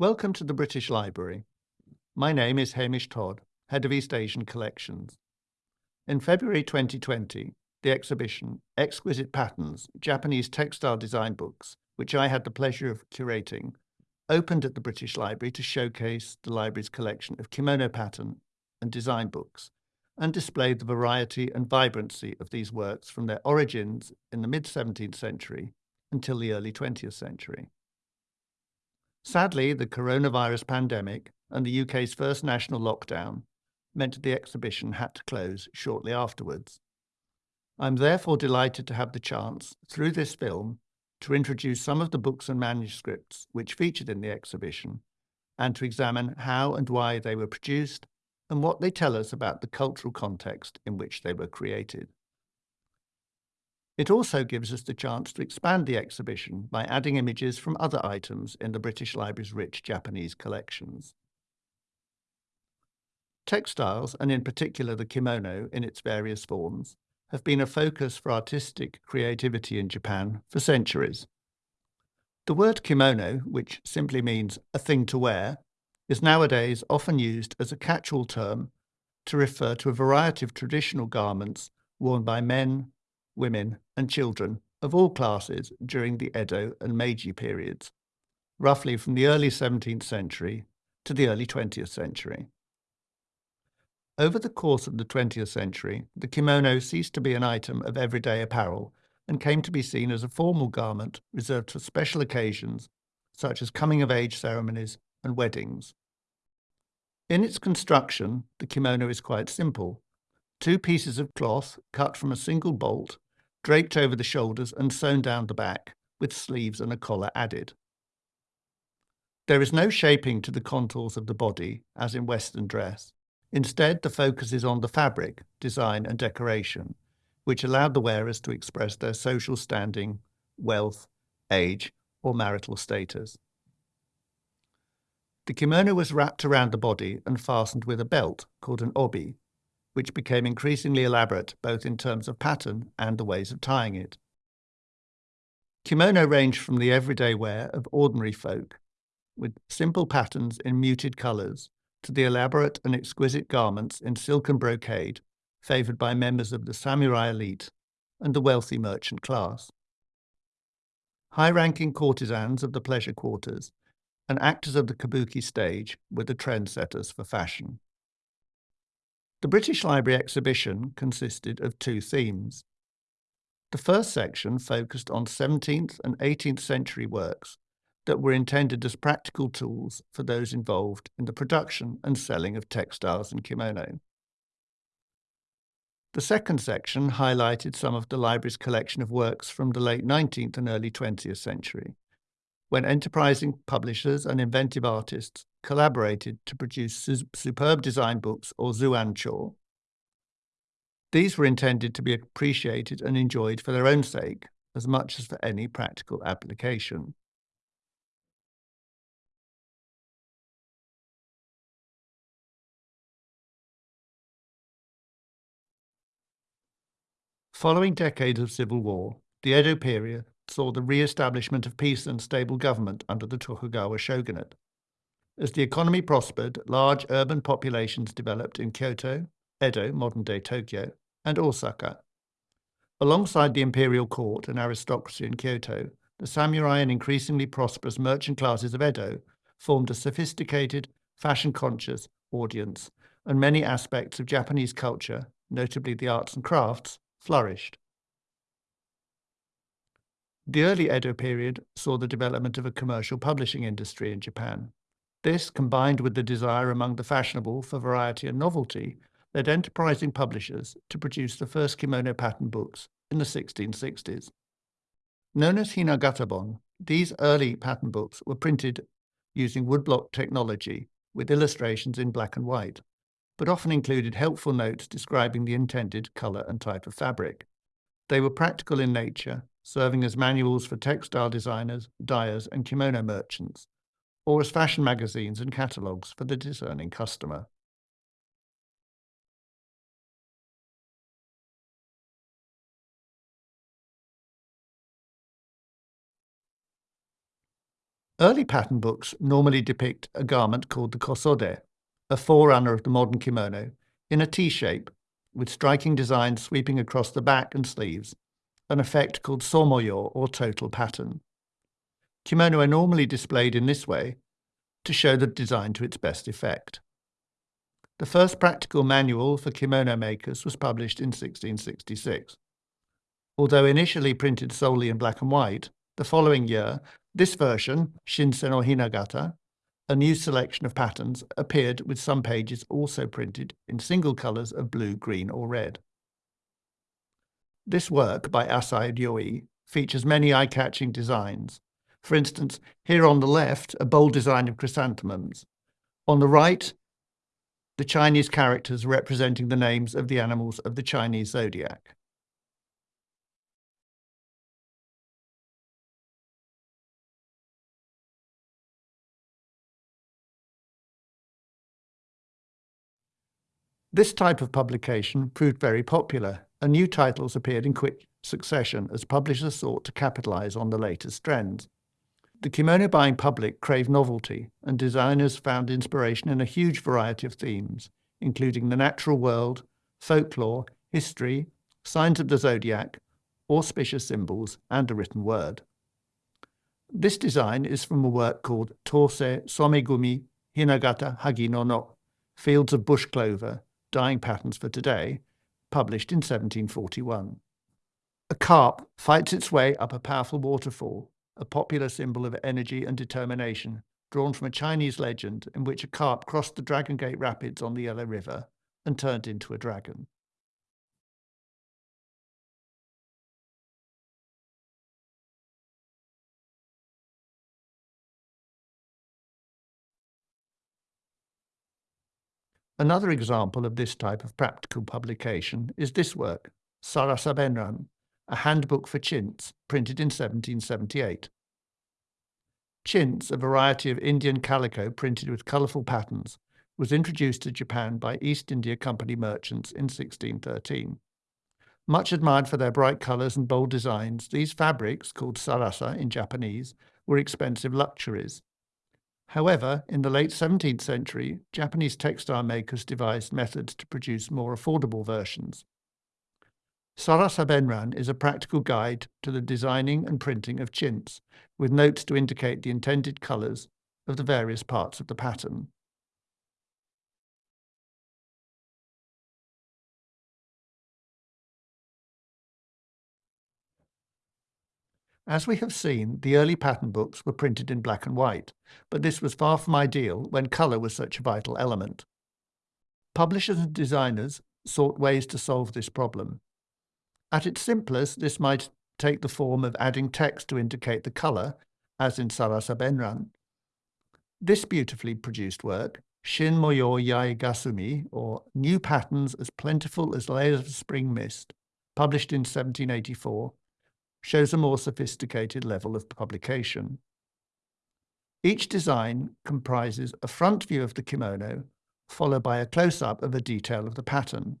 Welcome to the British Library. My name is Hamish Todd, Head of East Asian Collections. In February 2020, the exhibition Exquisite Patterns, Japanese Textile Design Books, which I had the pleasure of curating, opened at the British Library to showcase the library's collection of kimono pattern and design books, and displayed the variety and vibrancy of these works from their origins in the mid-17th century until the early 20th century. Sadly, the coronavirus pandemic and the UK's first national lockdown meant the exhibition had to close shortly afterwards. I'm therefore delighted to have the chance, through this film, to introduce some of the books and manuscripts which featured in the exhibition, and to examine how and why they were produced and what they tell us about the cultural context in which they were created. It also gives us the chance to expand the exhibition by adding images from other items in the British Library's rich Japanese collections. Textiles, and in particular the kimono in its various forms, have been a focus for artistic creativity in Japan for centuries. The word kimono, which simply means a thing to wear, is nowadays often used as a catch-all term to refer to a variety of traditional garments worn by men, women, and children of all classes during the Edo and Meiji periods, roughly from the early 17th century to the early 20th century. Over the course of the 20th century, the kimono ceased to be an item of everyday apparel and came to be seen as a formal garment reserved for special occasions such as coming-of-age ceremonies and weddings. In its construction, the kimono is quite simple. Two pieces of cloth cut from a single bolt draped over the shoulders and sewn down the back, with sleeves and a collar added. There is no shaping to the contours of the body, as in Western dress. Instead, the focus is on the fabric, design and decoration, which allowed the wearers to express their social standing, wealth, age, or marital status. The kimono was wrapped around the body and fastened with a belt called an obi, which became increasingly elaborate both in terms of pattern and the ways of tying it. Kimono ranged from the everyday wear of ordinary folk, with simple patterns in muted colours, to the elaborate and exquisite garments in silk and brocade favoured by members of the samurai elite and the wealthy merchant class. High-ranking courtesans of the pleasure quarters and actors of the kabuki stage were the trendsetters for fashion. The British Library exhibition consisted of two themes. The first section focused on 17th and 18th century works that were intended as practical tools for those involved in the production and selling of textiles and kimono. The second section highlighted some of the library's collection of works from the late 19th and early 20th century, when enterprising publishers and inventive artists collaborated to produce su superb design books or zuancho. These were intended to be appreciated and enjoyed for their own sake as much as for any practical application. Following decades of civil war, the Edo period saw the re-establishment of peace and stable government under the Tokugawa shogunate. As the economy prospered, large urban populations developed in Kyoto, Edo, modern-day Tokyo, and Osaka. Alongside the imperial court and aristocracy in Kyoto, the samurai and increasingly prosperous merchant classes of Edo formed a sophisticated, fashion-conscious audience, and many aspects of Japanese culture, notably the arts and crafts, flourished. The early Edo period saw the development of a commercial publishing industry in Japan. This, combined with the desire among the fashionable for variety and novelty, led enterprising publishers to produce the first kimono pattern books in the 1660s. Known as Hinagatabon, these early pattern books were printed using woodblock technology with illustrations in black and white but often included helpful notes describing the intended colour and type of fabric. They were practical in nature, serving as manuals for textile designers, dyers and kimono merchants, or as fashion magazines and catalogues for the discerning customer. Early pattern books normally depict a garment called the kosode, a forerunner of the modern kimono, in a T shape, with striking designs sweeping across the back and sleeves, an effect called somoyo or total pattern. Kimono are normally displayed in this way to show the design to its best effect. The first practical manual for kimono makers was published in 1666. Although initially printed solely in black and white, the following year, this version, Shinsei no Hinagata, a new selection of patterns, appeared with some pages also printed in single colours of blue, green or red. This work by Asai Ryoi features many eye-catching designs. For instance, here on the left, a bold design of chrysanthemums. On the right, the Chinese characters representing the names of the animals of the Chinese zodiac. This type of publication proved very popular, and new titles appeared in quick succession as publishers sought to capitalize on the latest trends. The kimono buying public craved novelty, and designers found inspiration in a huge variety of themes, including the natural world, folklore, history, signs of the zodiac, auspicious symbols, and a written word. This design is from a work called Tose Somegumi Hinagata Hagi no no, Fields of Bush Clover, Dyeing Patterns for Today, published in 1741. A carp fights its way up a powerful waterfall, a popular symbol of energy and determination, drawn from a Chinese legend in which a carp crossed the Dragon Gate Rapids on the Yellow River and turned into a dragon. Another example of this type of practical publication is this work, Sarasa Benran, a handbook for chintz, printed in 1778. Chintz, a variety of Indian calico printed with colourful patterns, was introduced to Japan by East India Company merchants in 1613. Much admired for their bright colours and bold designs, these fabrics, called sarasa in Japanese, were expensive luxuries. However, in the late 17th century, Japanese textile makers devised methods to produce more affordable versions. Sarasa Benran is a practical guide to the designing and printing of chintz, with notes to indicate the intended colours of the various parts of the pattern. As we have seen, the early pattern books were printed in black and white, but this was far from ideal when colour was such a vital element. Publishers and designers sought ways to solve this problem. At its simplest, this might take the form of adding text to indicate the colour, as in Sarasa Benran. This beautifully produced work, Shin Moyo Yai Gasumi, or New Patterns as Plentiful as Layers of Spring Mist, published in 1784, shows a more sophisticated level of publication. Each design comprises a front view of the kimono, followed by a close-up of a detail of the pattern.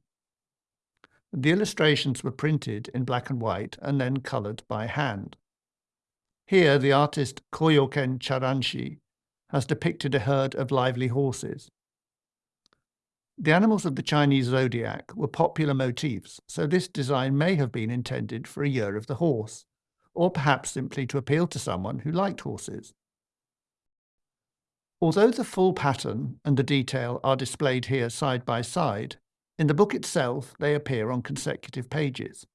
The illustrations were printed in black and white and then coloured by hand. Here, the artist Koyoken Charanshi has depicted a herd of lively horses. The animals of the Chinese zodiac were popular motifs, so this design may have been intended for a year of the horse, or perhaps simply to appeal to someone who liked horses. Although the full pattern and the detail are displayed here side by side, in the book itself, they appear on consecutive pages.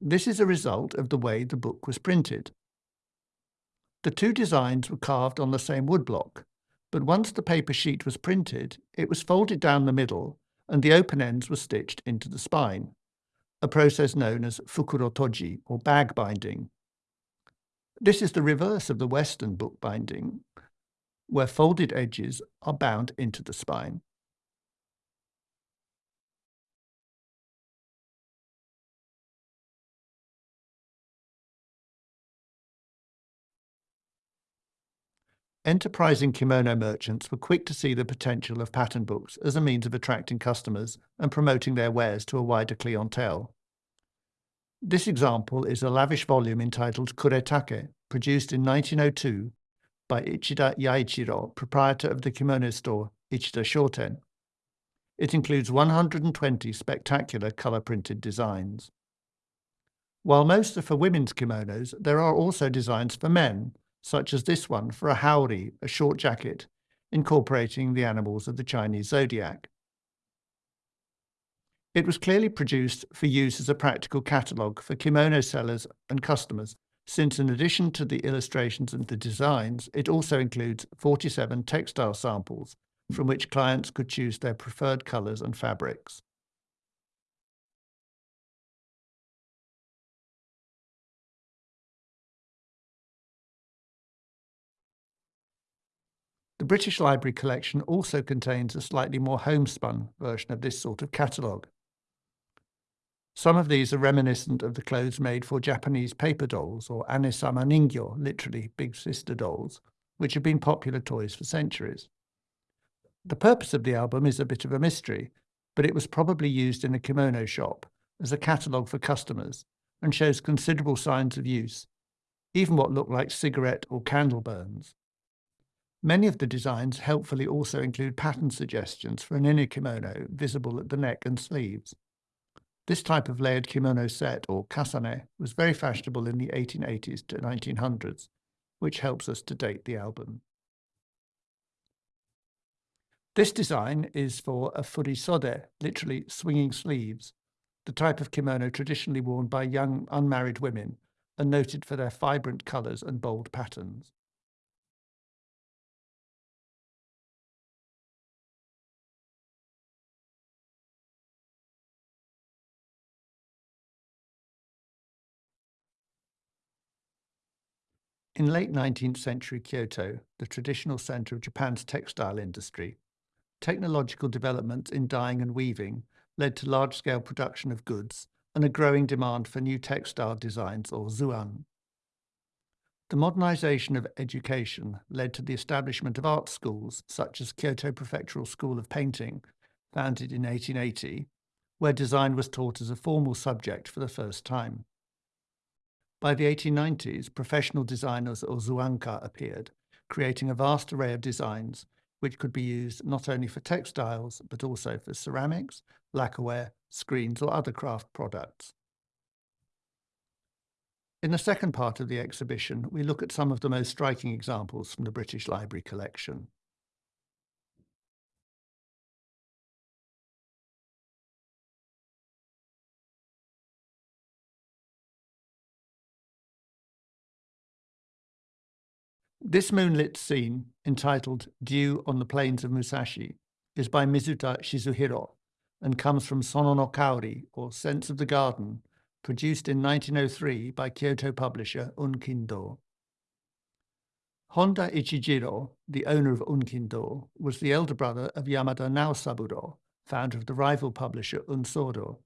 This is a result of the way the book was printed. The two designs were carved on the same woodblock, but once the paper sheet was printed, it was folded down the middle and the open ends were stitched into the spine, a process known as fukurotoji, or bag binding. This is the reverse of the Western book binding, where folded edges are bound into the spine. Enterprising kimono merchants were quick to see the potential of pattern books as a means of attracting customers and promoting their wares to a wider clientele. This example is a lavish volume entitled Kuretake, produced in 1902 by Ichida Yaichiro, proprietor of the kimono store Ichida Shoten. It includes 120 spectacular color-printed designs. While most are for women's kimonos, there are also designs for men, such as this one for a haori, a short jacket, incorporating the animals of the Chinese zodiac. It was clearly produced for use as a practical catalogue for kimono sellers and customers, since in addition to the illustrations and the designs, it also includes 47 textile samples from which clients could choose their preferred colours and fabrics. The British Library collection also contains a slightly more homespun version of this sort of catalogue. Some of these are reminiscent of the clothes made for Japanese paper dolls, or anesama ningyo, literally big sister dolls, which have been popular toys for centuries. The purpose of the album is a bit of a mystery, but it was probably used in a kimono shop as a catalogue for customers and shows considerable signs of use, even what look like cigarette or candle burns. Many of the designs helpfully also include pattern suggestions for an inner kimono visible at the neck and sleeves. This type of layered kimono set, or kasane, was very fashionable in the 1880s to 1900s, which helps us to date the album. This design is for a furisode, literally swinging sleeves, the type of kimono traditionally worn by young unmarried women and noted for their vibrant colours and bold patterns. In late 19th century Kyoto, the traditional centre of Japan's textile industry, technological developments in dyeing and weaving led to large-scale production of goods and a growing demand for new textile designs or zuan. The modernization of education led to the establishment of art schools such as Kyoto Prefectural School of Painting, founded in 1880, where design was taught as a formal subject for the first time. By the 1890s, professional designers or zuanka appeared, creating a vast array of designs which could be used not only for textiles, but also for ceramics, lacquerware, screens or other craft products. In the second part of the exhibition, we look at some of the most striking examples from the British Library collection. This moonlit scene, entitled Dew on the Plains of Musashi, is by Mizuta Shizuhiro and comes from Sono no Kaori, or Sense of the Garden, produced in 1903 by Kyoto publisher Unkindo. Honda Ichijiro, the owner of Unkindo, was the elder brother of Yamada Naosaburo, founder of the rival publisher Unsodo.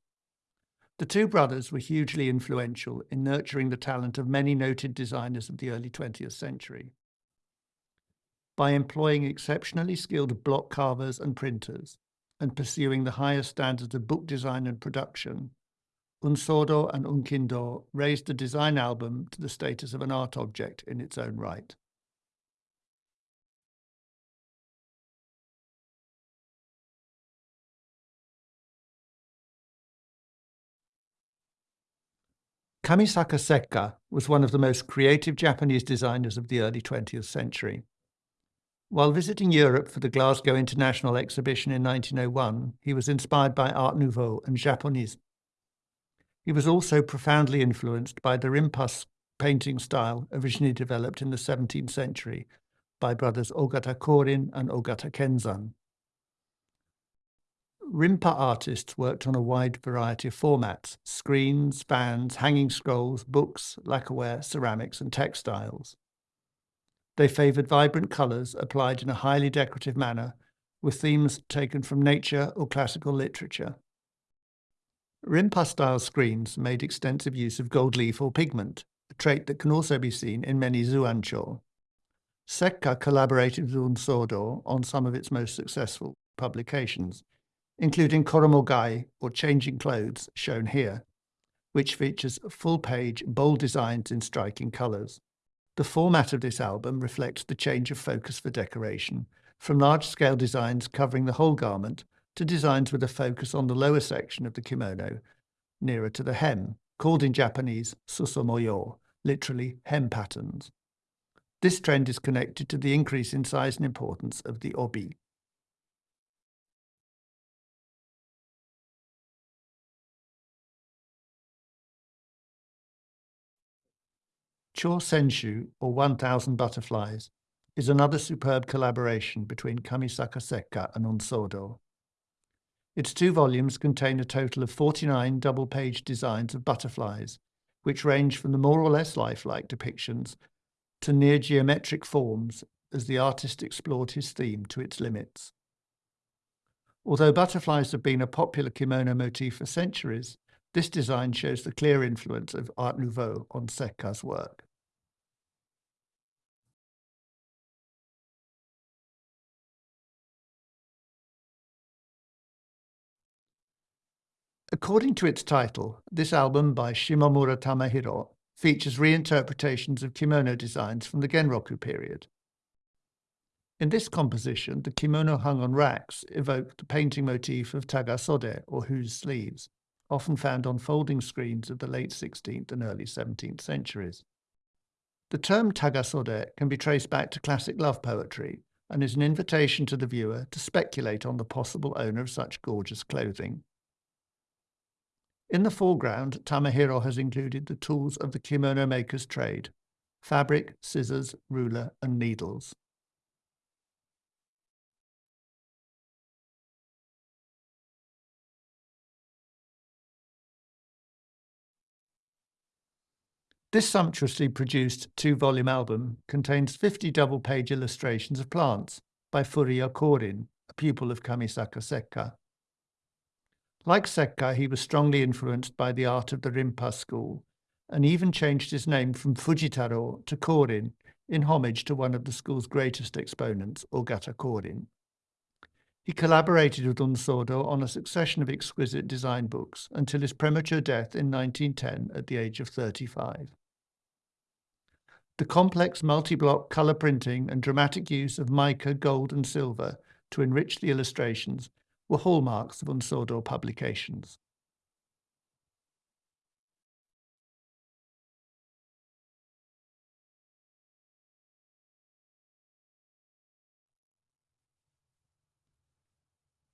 The two brothers were hugely influential in nurturing the talent of many noted designers of the early 20th century by employing exceptionally skilled block carvers and printers and pursuing the highest standards of book design and production, Unsodo and Unkindo raised the design album to the status of an art object in its own right. Kamisaka Sekka was one of the most creative Japanese designers of the early 20th century. While visiting Europe for the Glasgow International Exhibition in 1901, he was inspired by Art Nouveau and Japonism. He was also profoundly influenced by the Rimpas painting style originally developed in the 17th century by brothers Ogata Korin and Ogata Kenzan. Rimpa artists worked on a wide variety of formats, screens, fans, hanging scrolls, books, lacquerware, ceramics and textiles. They favoured vibrant colours applied in a highly decorative manner, with themes taken from nature or classical literature. Rimpa-style screens made extensive use of gold leaf or pigment, a trait that can also be seen in many zuancho. Sekka collaborated with Unsodo on some of its most successful publications, including Koromogai, or Changing Clothes, shown here, which features full-page, bold designs in striking colours. The format of this album reflects the change of focus for decoration, from large-scale designs covering the whole garment to designs with a focus on the lower section of the kimono, nearer to the hem, called in Japanese susomoyo, literally hem patterns. This trend is connected to the increase in size and importance of the obi. Cho Senshu, or 1000 Butterflies, is another superb collaboration between Kamisaka Sekka and Unsodo. Its two volumes contain a total of 49 double-page designs of butterflies, which range from the more or less lifelike depictions to near geometric forms as the artist explored his theme to its limits. Although butterflies have been a popular kimono motif for centuries, this design shows the clear influence of Art Nouveau on Sekka's work. According to its title, this album by Shimomura Tamahiro features reinterpretations of kimono designs from the Genroku period. In this composition, the kimono hung on racks evoke the painting motif of tagasode, or whose sleeves, often found on folding screens of the late 16th and early 17th centuries. The term tagasode can be traced back to classic love poetry and is an invitation to the viewer to speculate on the possible owner of such gorgeous clothing in the foreground, Tamahiro has included the tools of the kimono maker's trade, fabric, scissors, ruler and needles. This sumptuously produced two-volume album contains 50 double-page illustrations of plants by Furuya Korin, a pupil of Kamisaka Sekka. Like Sekka, he was strongly influenced by the art of the Rinpa school, and even changed his name from Fujitaro to Korin in homage to one of the school's greatest exponents, Ogata Korin. He collaborated with Unsodo on a succession of exquisite design books until his premature death in 1910 at the age of 35. The complex multi-block colour printing and dramatic use of mica, gold and silver to enrich the illustrations were hallmarks of Unsodo publications.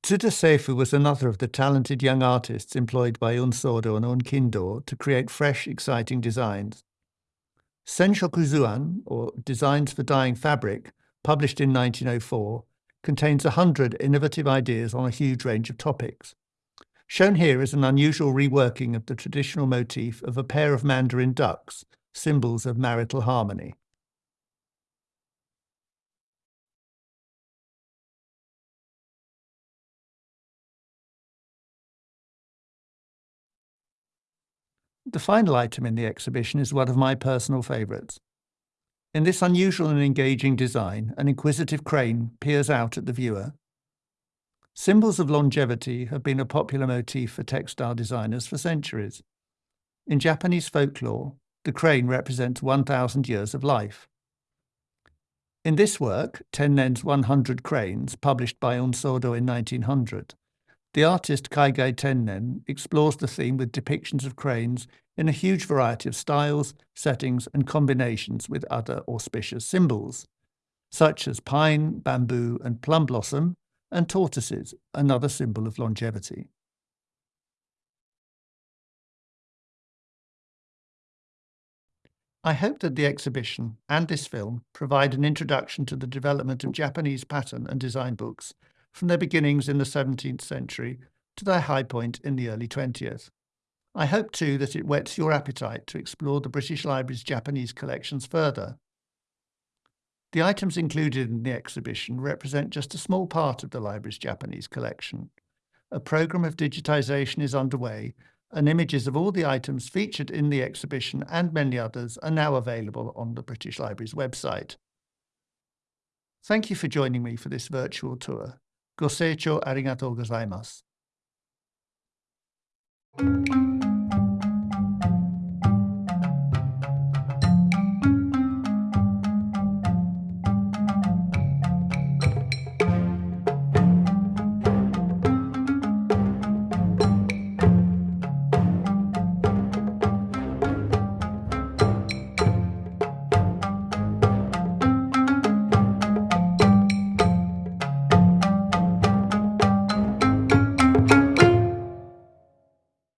Tsuda Seifu was another of the talented young artists employed by Unsodo and Unkindo to create fresh, exciting designs. Senshokuzuan, or Designs for Dyeing Fabric, published in 1904, contains 100 innovative ideas on a huge range of topics. Shown here is an unusual reworking of the traditional motif of a pair of mandarin ducks, symbols of marital harmony. The final item in the exhibition is one of my personal favourites. In this unusual and engaging design, an inquisitive crane peers out at the viewer. Symbols of longevity have been a popular motif for textile designers for centuries. In Japanese folklore, the crane represents 1,000 years of life. In this work, Tennen's 100 Cranes, published by Unsodo in 1900, the artist Kaigai Tennen explores the theme with depictions of cranes in a huge variety of styles, settings, and combinations with other auspicious symbols, such as pine, bamboo, and plum blossom, and tortoises, another symbol of longevity. I hope that the exhibition and this film provide an introduction to the development of Japanese pattern and design books from their beginnings in the 17th century to their high point in the early 20th. I hope too that it whets your appetite to explore the British Library's Japanese collections further. The items included in the exhibition represent just a small part of the library's Japanese collection. A programme of digitisation is underway and images of all the items featured in the exhibition and many others are now available on the British Library's website. Thank you for joining me for this virtual tour. ご清聴ありがとうございます。